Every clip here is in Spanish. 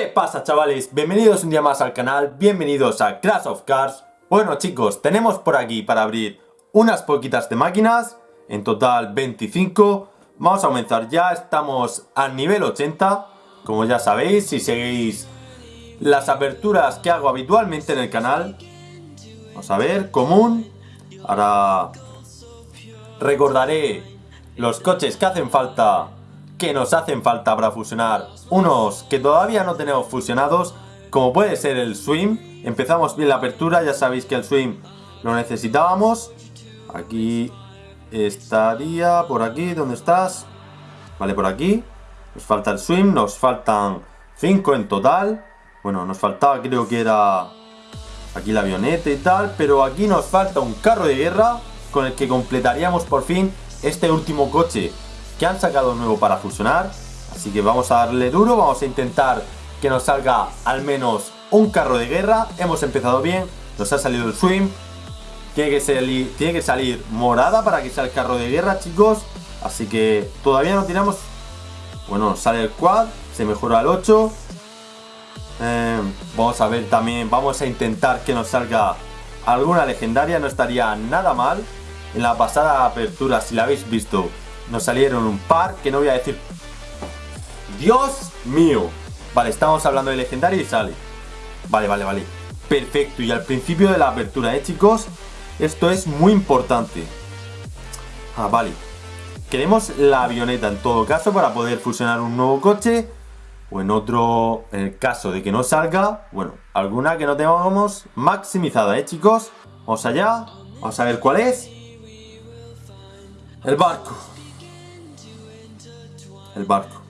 ¿Qué pasa chavales? Bienvenidos un día más al canal, bienvenidos a Crash of Cars Bueno chicos, tenemos por aquí para abrir unas poquitas de máquinas En total 25 Vamos a comenzar ya, estamos al nivel 80 Como ya sabéis, si seguís las aperturas que hago habitualmente en el canal Vamos a ver, común. Ahora recordaré los coches que hacen falta que nos hacen falta para fusionar. Unos que todavía no tenemos fusionados como puede ser el swim. Empezamos bien la apertura ya sabéis que el swim lo necesitábamos. Aquí estaría por aquí ¿dónde estás? vale por aquí. Nos falta el swim nos faltan 5 en total. Bueno nos faltaba creo que era aquí la avioneta y tal pero aquí nos falta un carro de guerra con el que completaríamos por fin este último coche que han sacado nuevo para fusionar. Así que vamos a darle duro, vamos a intentar que nos salga al menos un carro de guerra. Hemos empezado bien, nos ha salido el swim. Tiene que, salir, tiene que salir morada para que sea el carro de guerra, chicos. Así que todavía no tiramos... Bueno, sale el quad, se mejora al 8. Eh, vamos a ver también, vamos a intentar que nos salga alguna legendaria, no estaría nada mal. En la pasada apertura, si la habéis visto, nos salieron un par que no voy a decir... ¡Dios mío! Vale, estamos hablando de legendario y sale. Vale, vale, vale. Perfecto. Y al principio de la apertura, ¿eh, chicos? Esto es muy importante. Ah, vale. Queremos la avioneta en todo caso para poder fusionar un nuevo coche. O en otro, en el caso de que no salga, bueno, alguna que no tengamos maximizada, ¿eh, chicos? Vamos allá. Vamos a ver cuál es. El barco el barco.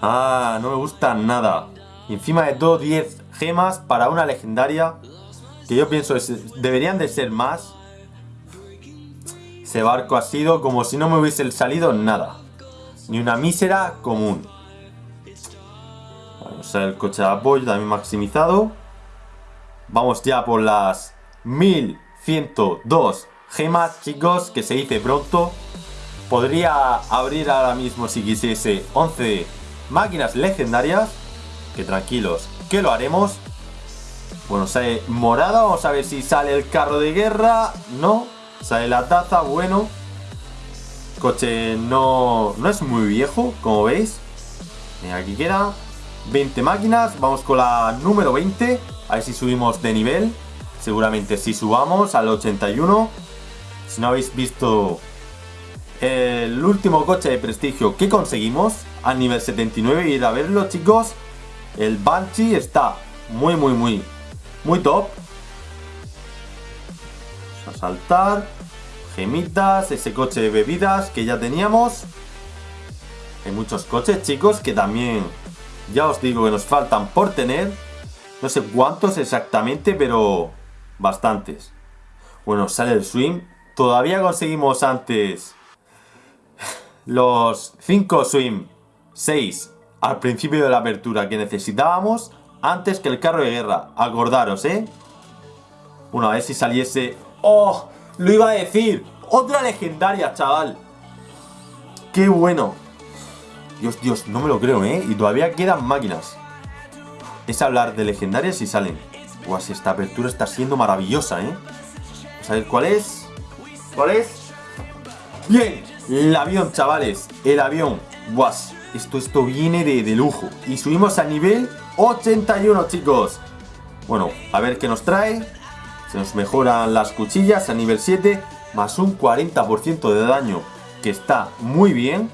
Ah, no me gusta nada. Encima de todo 10 gemas para una legendaria. Que yo pienso deberían de ser más. Ese barco ha sido como si no me hubiese salido nada. Ni una mísera común. Vamos a ver el coche de apoyo también maximizado. Vamos ya por las 1102 gemas, chicos, que se dice pronto. Podría abrir ahora mismo si quisiese 11 máquinas legendarias. Que tranquilos, que lo haremos. Bueno, sale morada, vamos a ver si sale el carro de guerra. No, sale la taza, bueno. Coche no, no es muy viejo, como veis. aquí queda 20 máquinas, vamos con la número 20. A ver si subimos de nivel. Seguramente si subamos al 81. Si no habéis visto el último coche de prestigio que conseguimos a nivel 79 ir a verlo chicos el Banshee está muy muy muy muy top. Vamos a saltar. Gemitas, ese coche de bebidas que ya teníamos. Hay muchos coches chicos que también ya os digo que nos faltan por tener. No sé cuántos exactamente pero bastantes. Bueno sale el swing todavía conseguimos antes los 5 swim 6 al principio de la apertura que necesitábamos antes que el carro de guerra. Acordaros, ¿eh? Bueno, a ver si saliese... ¡Oh! Lo iba a decir. Otra legendaria, chaval. ¡Qué bueno! Dios, Dios, no me lo creo, ¿eh? Y todavía quedan máquinas. Es hablar de legendarias y salen. Guau, si esta apertura está siendo maravillosa, ¿eh? Vamos a ver cuál es. ¿Cuál es? ¡Bien! El avión, chavales, el avión. Was, esto, esto viene de, de lujo. Y subimos a nivel 81, chicos. Bueno, a ver qué nos trae. Se nos mejoran las cuchillas a nivel 7. Más un 40% de daño. Que está muy bien.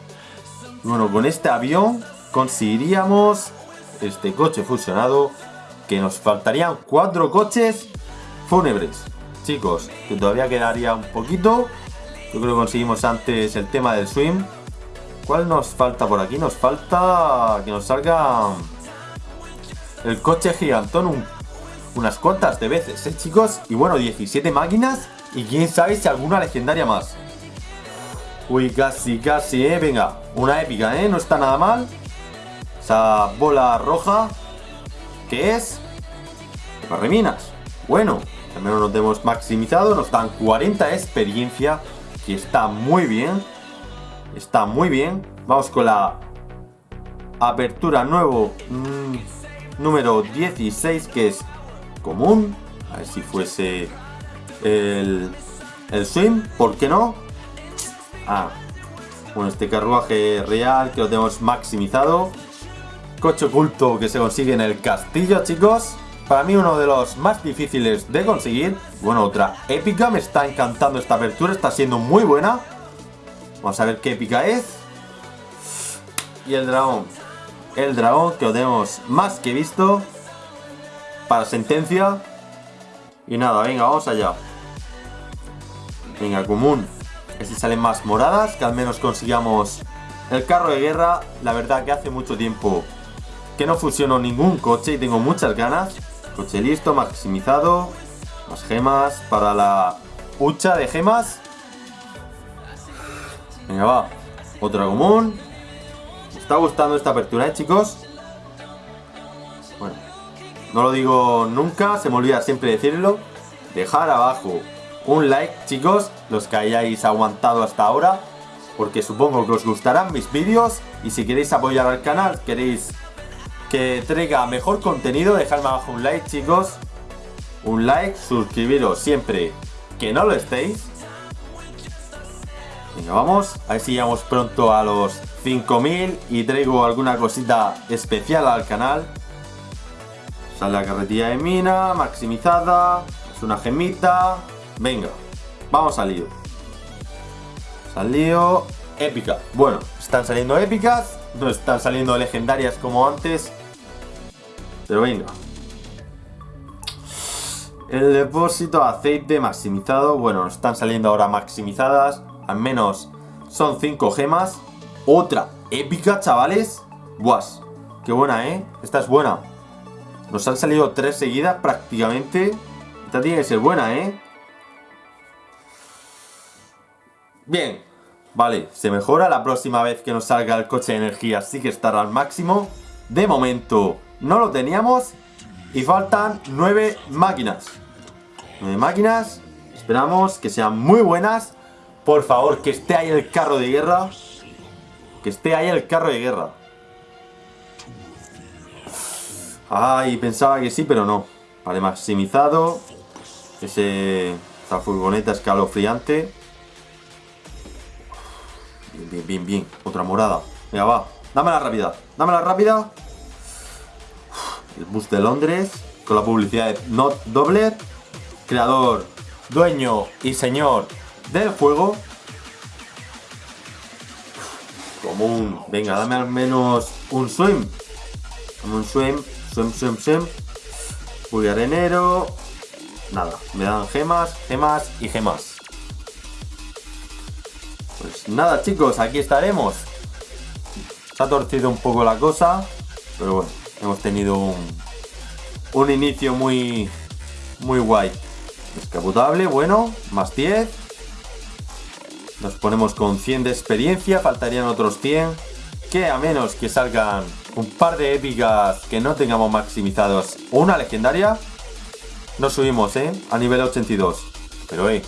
Bueno, con este avión conseguiríamos este coche fusionado. Que nos faltarían cuatro coches fúnebres. Chicos, que todavía quedaría un poquito. Yo creo que conseguimos antes el tema del swim. ¿Cuál nos falta por aquí? Nos falta que nos salga el coche gigantón unas cuantas de veces, ¿eh, chicos? Y bueno, 17 máquinas y quién sabe si alguna legendaria más. Uy, casi, casi, ¿eh? Venga, una épica, ¿eh? No está nada mal. Esa bola roja, ¿qué es? Reminas. Bueno, al menos nos hemos maximizado, nos dan 40 experiencia que está muy bien. Está muy bien. Vamos con la apertura nuevo mm, número 16 que es común. A ver si fuese el, el swim, ¿por qué no? Ah, bueno, este carruaje real que lo tenemos maximizado. Coche oculto que se consigue en el castillo, chicos. Para mí uno de los más difíciles de conseguir. Bueno, otra épica. Me está encantando esta apertura. Está siendo muy buena. Vamos a ver qué épica es. Y el dragón. El dragón que lo tenemos más que visto. Para sentencia. Y nada, venga, vamos allá. Venga, común. Que si salen más moradas. Que al menos consigamos el carro de guerra. La verdad que hace mucho tiempo que no fusiono ningún coche y tengo muchas ganas. Coche listo, maximizado. Más gemas para la hucha de gemas. Venga, va. Otra común. Me está gustando esta apertura, ¿eh, chicos? Bueno, no lo digo nunca, se me olvida siempre decirlo. Dejar abajo un like, chicos, los que hayáis aguantado hasta ahora. Porque supongo que os gustarán mis vídeos. Y si queréis apoyar al canal, queréis que traiga mejor contenido, dejadme abajo un like, chicos. Un like, suscribiros siempre que no lo estéis. Venga, vamos. A ver si llegamos pronto a los 5000 y traigo alguna cosita especial al canal. Sale la carretilla de mina, maximizada. Es una gemita. Venga, vamos al lío. Salió épica. Bueno, están saliendo épicas. No están saliendo legendarias como antes. Pero venga. El depósito de aceite maximizado. Bueno, están saliendo ahora maximizadas. Al menos son 5 gemas. Otra épica, chavales. Guas. Qué buena, ¿eh? Esta es buena. Nos han salido 3 seguidas prácticamente. Esta tiene que ser buena, ¿eh? Bien. Vale, se mejora. La próxima vez que nos salga el coche de energía sí que estará al máximo. De momento, no lo teníamos y faltan 9 máquinas. 9 máquinas. Esperamos que sean muy buenas. Por favor, que esté ahí el carro de guerra. Que esté ahí el carro de guerra. Ay, pensaba que sí, pero no. Vale, maximizado. Ese, esa furgoneta escalofriante. Bien, bien, bien, bien. Otra morada. Venga, va. Dame la rápida. Dame la rápida el bus de Londres, con la publicidad de Not Dobler, creador, dueño y señor del juego. Como un... Venga, dame al menos un swim. Un swim, swim, swim, swim. Muy arenero. Nada, me dan gemas, gemas y gemas. Pues nada chicos, aquí estaremos. Se ha torcido un poco la cosa, pero bueno. Hemos tenido un, inicio muy, muy guay. Descapotable, bueno, más 10. Nos ponemos con 100 de experiencia, faltarían otros 100. Que a menos que salgan un par de épicas que no tengamos maximizados una legendaria, nos subimos, ¿eh? A nivel 82. Pero, eh,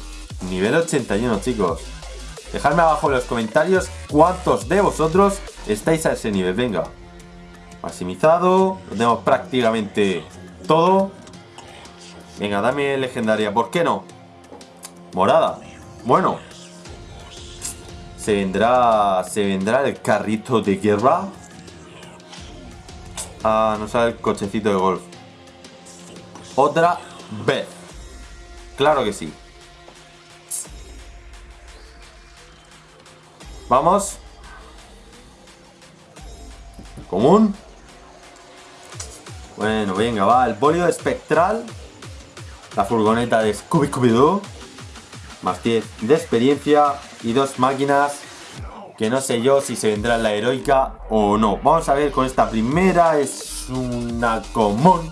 nivel 81, chicos. Dejadme abajo en los comentarios cuántos de vosotros estáis a ese nivel. Venga, Maximizado. Lo tenemos prácticamente todo. Venga, dame legendaria. ¿Por qué no? Morada. Bueno. Se vendrá. Se vendrá el carrito de guerra. Ah, no sale el cochecito de golf. Otra vez. Claro que sí. Vamos. Común. Bueno, venga, va. El bolio espectral. La furgoneta de Scooby Scooby Doo. Más 10 de experiencia. Y dos máquinas. Que no sé yo si se vendrá en la heroica o no. Vamos a ver con esta primera. Es una común.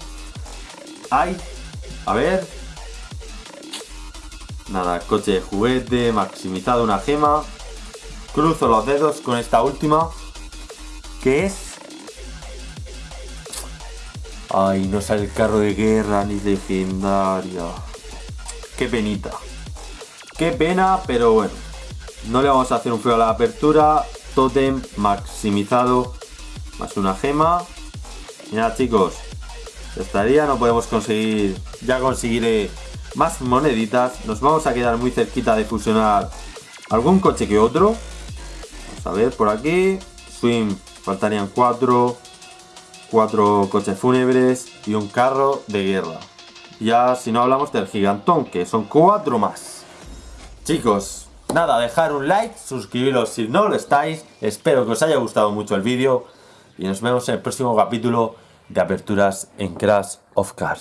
Ay. A ver. Nada, coche de juguete. Maximizado una gema. Cruzo los dedos con esta última. Que es Ay, no sale el carro de guerra ni legendaria. Qué penita. Qué pena, pero bueno. No le vamos a hacer un feo a la apertura. Totem maximizado. Más una gema. Mirad chicos, estaría, no podemos conseguir, ya conseguiré más moneditas. Nos vamos a quedar muy cerquita de fusionar algún coche que otro. Vamos a ver por aquí. Swim, faltarían cuatro. Cuatro coches fúnebres y un carro de guerra. Ya si no hablamos del gigantón, que son cuatro más. Chicos, nada, dejar un like, suscribiros si no lo estáis. Espero que os haya gustado mucho el vídeo. Y nos vemos en el próximo capítulo de aperturas en Crash of Cars.